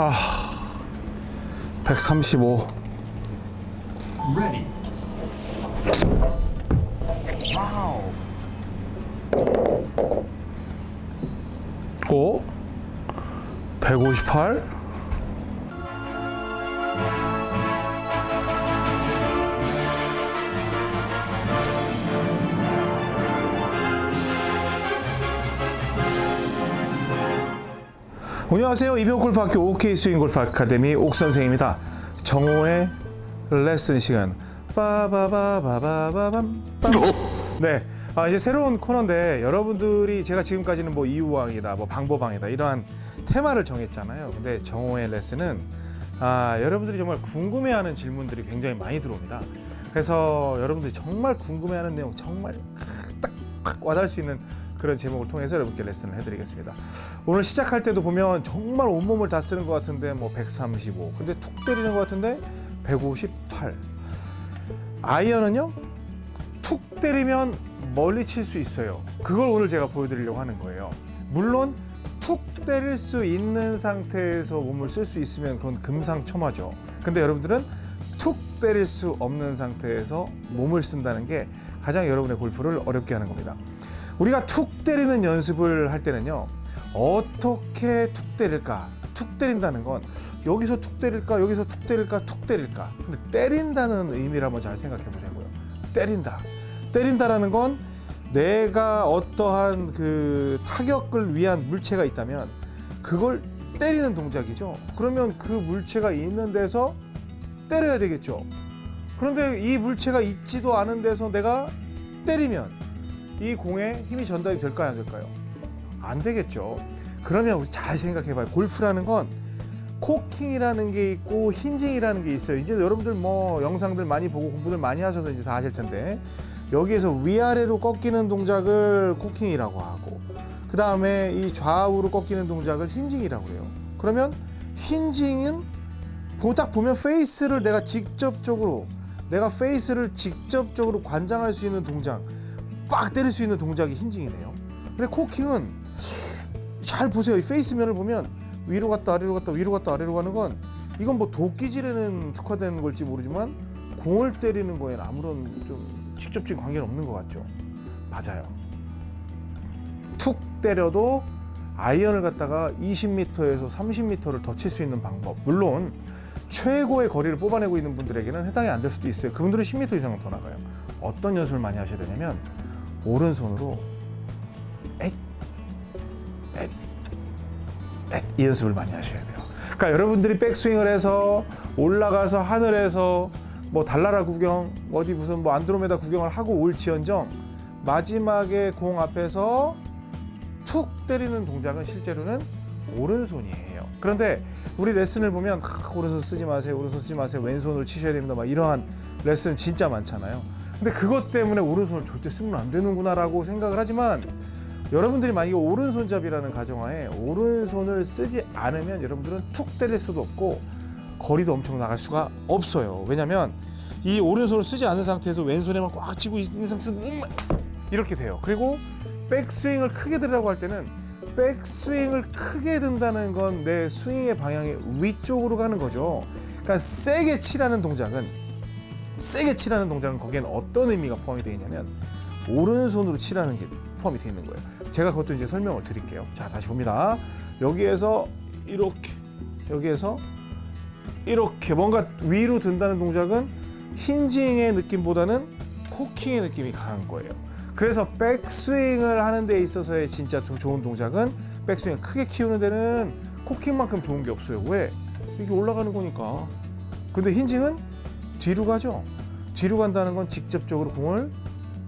아, 135. Ready. 오, 158. 안녕하세요. 이병 골프학교 OK 스윙 골프 아카데미 옥 선생입니다. 정호의 레슨 시간. 빠바바바바밤. 네. 아, 이제 새로운 코너인데 여러분들이 제가 지금까지는 뭐 이유왕이다, 뭐 방법왕이다 이러한 테마를 정했잖아요. 근데 정호의 레슨은 아, 여러분들이 정말 궁금해하는 질문들이 굉장히 많이 들어옵니다. 그래서 여러분들이 정말 궁금해하는 내용 정말 딱딱 와닿을 수 있는 그런 제목을 통해서 여러분께 레슨을 해드리겠습니다. 오늘 시작할 때도 보면 정말 온몸을 다 쓰는 것 같은데 뭐 135, 근데 툭 때리는 것 같은데 158. 아이언은요 툭 때리면 멀리 칠 수 있어요. 그걸 오늘 제가 보여드리려고 하는 거예요. 물론 툭 때릴 수 있는 상태에서 몸을 쓸 수 있으면 그건 금상첨화죠. 근데 여러분들은 툭 때릴 수 없는 상태에서 몸을 쓴다는 게 가장 여러분의 골프를 어렵게 하는 겁니다. 우리가 툭 때리는 연습을 할 때는요 어떻게 툭 때릴까? 툭 때린다는 건 여기서 툭 때릴까? 여기서 툭 때릴까? 툭 때릴까? 근데 때린다는 의미를 한번 잘 생각해 보자고요. 때린다. 때린다라는 건 내가 어떠한 그 타격을 위한 물체가 있다면 그걸 때리는 동작이죠. 그러면 그 물체가 있는 데서 때려야 되겠죠. 그런데 이 물체가 있지도 않은 데서 내가 때리면 이 공에 힘이 전달이 될까요 안 될까요? 안 되겠죠. 그러면 우리 잘 생각해 봐요. 골프라는 건 코킹이라는 게 있고 힌징이라는 게 있어요. 이제 여러분들 뭐 영상들 많이 보고 공부들 많이 하셔서 이제 다 아실 텐데 여기에서 위아래로 꺾이는 동작을 코킹이라고 하고 그 다음에 이 좌우로 꺾이는 동작을 힌징이라고 해요. 그러면 힌징은 딱 보면 페이스를 내가 직접적으로 내가 페이스를 직접적으로 관장할 수 있는 동작 꽉 때릴 수 있는 동작이 힌징이네요. 근데 코킹은 잘 보세요. 이 페이스면을 보면 위로 갔다 아래로 갔다 위로 갔다 아래로 가는 건 이건 뭐 도끼질에는 특화된 걸지 모르지만 공을 때리는 거에는 아무런 좀 직접적인 관계는 없는 것 같죠. 맞아요. 툭 때려도 아이언을 갖다가 20m에서 30m를 더 칠 수 있는 방법. 물론 최고의 거리를 뽑아내고 있는 분들에게는 해당이 안 될 수도 있어요. 그분들은 10m 이상은 더 나가요. 어떤 연습을 많이 하셔야 되냐면 오른손으로 엣, 엣, 엣, 이 연습을 많이 하셔야 돼요. 그러니까 여러분들이 백스윙을 해서 올라가서 하늘에서 뭐 달나라 구경, 어디 무슨 뭐 안드로메다 구경을 하고 올지언정 마지막에 공 앞에서 툭 때리는 동작은 실제로는 오른손이에요. 그런데 우리 레슨을 보면 아, 오른손 쓰지 마세요, 오른손 쓰지 마세요, 왼손으로 치셔야 됩니다. 막 이러한 레슨 진짜 많잖아요. 근데 그것 때문에 오른손을 절대 쓰면 안 되는구나라고 생각을 하지만 여러분들이 만약에 오른손잡이라는 가정하에 오른손을 쓰지 않으면 여러분들은 툭 때릴 수도 없고 거리도 엄청 나갈 수가 없어요. 왜냐면 이 오른손을 쓰지 않은 상태에서 왼손에만 꽉 쥐고 있는 상태에서 음, 이렇게 돼요. 그리고 백스윙을 크게 들으라고 할 때는 백스윙을 크게 든다는 건 내 스윙의 방향이 위쪽으로 가는 거죠. 그러니까 세게 치라는 동작은 세게 치라는 동작은 거기엔 어떤 의미가 포함이 되어 있냐면 오른손으로 치라는 게 포함이 되어 있는 거예요. 제가 그것도 이제 설명을 드릴게요. 자, 다시 봅니다. 여기에서 이렇게 여기에서 이렇게 뭔가 위로 든다는 동작은 힌징의 느낌보다는 코킹의 느낌이 강한 거예요. 그래서 백스윙을 하는 데 있어서의 진짜 좋은 동작은 백스윙을 크게 키우는 데는 코킹만큼 좋은 게 없어요. 왜? 이게 올라가는 거니까. 근데 힌징은 뒤로 가죠. 뒤로 간다는 건 직접적으로 공을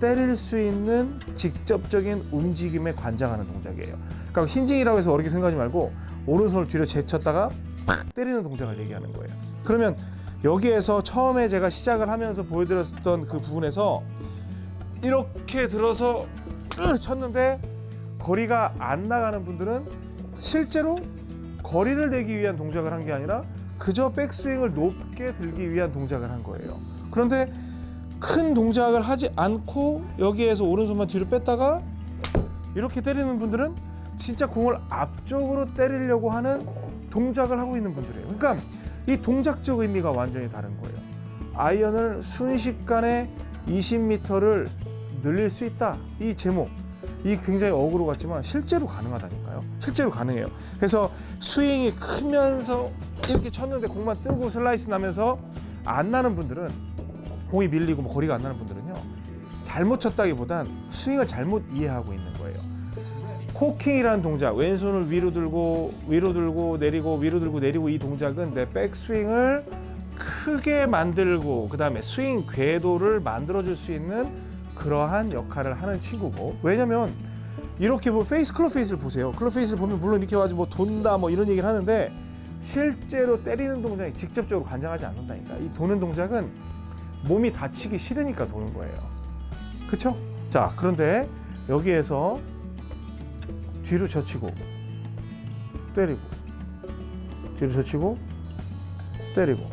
때릴 수 있는 직접적인 움직임에 관장하는 동작이에요. 그러니까 힌징이라고 해서 어렵게 생각하지 말고 오른손을 뒤로 제쳤다가 팍 때리는 동작을 얘기하는 거예요. 그러면 여기에서 처음에 제가 시작을 하면서 보여드렸던 그 부분에서 이렇게 들어서 쳤는데 거리가 안 나가는 분들은 실제로 거리를 내기 위한 동작을 한 게 아니라 그저 백스윙을 높게 들기 위한 동작을 한 거예요. 그런데 큰 동작을 하지 않고 여기에서 오른손만 뒤로 뺐다가 이렇게 때리는 분들은 진짜 공을 앞쪽으로 때리려고 하는 동작을 하고 있는 분들이에요. 그러니까 이 동작적 의미가 완전히 다른 거예요. 아이언을 순식간에 20m를 늘릴 수 있다. 이 제목. 이 굉장히 어그로 같지만 실제로 가능하다니까요. 실제로 가능해요. 그래서 스윙이 크면서 이렇게 쳤는데 공만 뜨고 슬라이스 나면서 안 나는 분들은 공이 밀리고 뭐 거리가 안 나는 분들은요. 잘못 쳤다기보단 스윙을 잘못 이해하고 있는 거예요. 코킹이라는 동작, 왼손을 위로 들고 위로 들고 내리고 위로 들고 내리고 이 동작은 내 백스윙을 크게 만들고 그 다음에 스윙 궤도를 만들어 줄 수 있는 그러한 역할을 하는 친구고 왜냐면 이렇게 뭐 페이스 클럽 페이스를 보세요. 클럽 페이스를 보면 물론 이렇게 가지고 뭐 돈다 뭐 이런 얘기를 하는데 실제로 때리는 동작이 직접적으로 관장하지 않는다니까. 이 도는 동작은 몸이 다치기 싫으니까 도는 거예요. 그렇죠? 자, 그런데 여기에서 뒤로 젖히고 때리고 뒤로 젖히고 때리고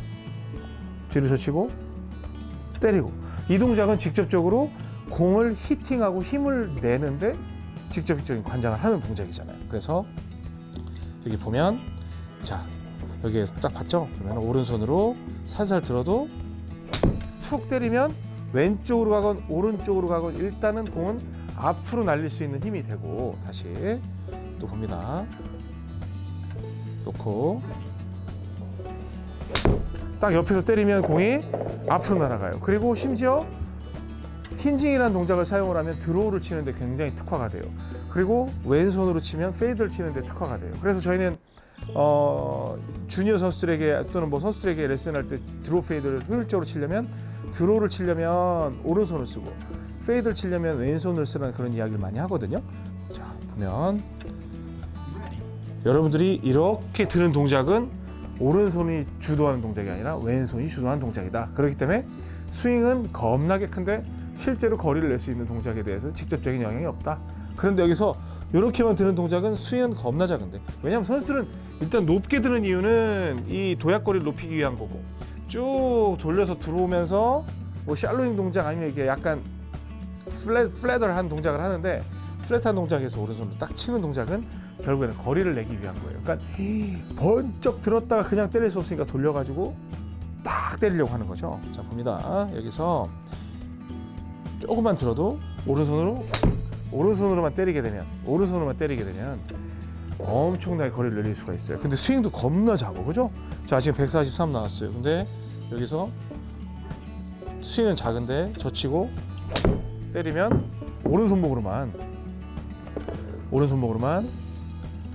뒤로 젖히고 때리고 이 동작은 직접적으로 공을 히팅하고 힘을 내는데 직접적인 관장을 하는 동작이잖아요. 그래서 여기 보면 자 여기에서 딱 봤죠? 그러면 오른손으로 살살 들어도 툭 때리면 왼쪽으로 가건 오른쪽으로 가건 일단은 공은 앞으로 날릴 수 있는 힘이 되고 다시 또 봅니다. 놓고 딱 옆에서 때리면 공이 앞으로 날아가요. 그리고 심지어 hinging이라는 동작을 사용을 하면 draw를 치는데 굉장히 특화가 돼요. 그리고 왼손으로 치면 fade를 치는데 특화가 돼요. 그래서 저희는 어, 주니어 선수들에게 또는 뭐 선수들에게 레슨할 때 draw fade를 효율적으로 치려면 draw를 치려면 오른손을 쓰고 fade를 치려면 왼손을 쓰라는 그런 이야기를 많이 하거든요. 자 보면. 여러분들이 이렇게 드는 동작은 오른손이 주도하는 동작이 아니라 왼손이 주도하는 동작이다. 그렇기 때문에 스윙은 겁나게 큰데 실제로 거리를 낼 수 있는 동작에 대해서 직접적인 영향이 없다. 그런데 여기서 이렇게만 드는 동작은 스윙은 겁나 작은데 왜냐하면 선수들은 일단 높게 드는 이유는 이 도약거리를 높이기 위한 거고 쭉 돌려서 들어오면서 뭐 샬로잉 동작 아니면 이게 약간 플랫 플랫을한 동작을 하는데 플랫한 동작에서 오른손으로 딱 치는 동작은 결국에는 거리를 내기 위한 거예요. 그러니까 번쩍 들었다가 그냥 때릴 수 없으니까 돌려가지고 딱 때리려고 하는 거죠. 자 봅니다. 여기서 조금만 들어도 오른손으로 오른손으로만 때리게 되면 오른손으로만 때리게 되면 엄청나게 거리를 늘릴 수가 있어요. 근데 스윙도 겁나 작아, 그죠? 자 지금 143 나왔어요. 근데 여기서 스윙은 작은데 젖히고 때리면 오른손목으로만 오른손목으로만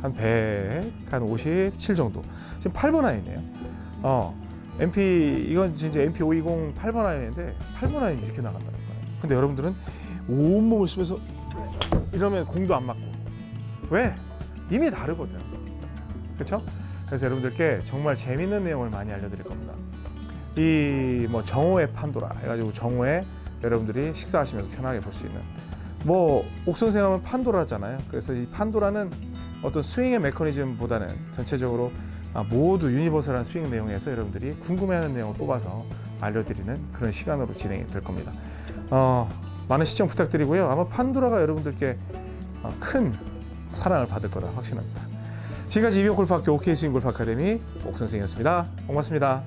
한 100, 한 57 정도. 지금 8번 아이네요. 어, MP 이건 진짜 MP 520 8번 아이인데 8번 아이 이렇게 나간다는 거예요. 근데 여러분들은 온몸을 쓰면서 이러면 공도 안 맞고 왜? 이미 다르거든. 그렇죠? 그래서 여러분들께 정말 재밌는 내용을 많이 알려드릴 겁니다. 이 뭐 정오의 판도라 해가지고 정오에 여러분들이 식사하시면서 편하게 볼 수 있는 뭐 옥선생 하면 판도라잖아요. 그래서 이 판도라는 어떤 스윙의 메커니즘보다는 전체적으로 아, 모두 universal한 스윙 내용에서 여러분들이 궁금해하는 내용을 뽑아서 알려드리는 그런 시간으로 진행이 될 겁니다. 어, 많은 시청 부탁드리고요. 아마 판도라가 여러분들께 어, 큰 사랑을 받을 거라 확신합니다. 지금까지 이병 골프학교 OK 스윙 골프 아카데미 옥 선생이었습니다. 고맙습니다.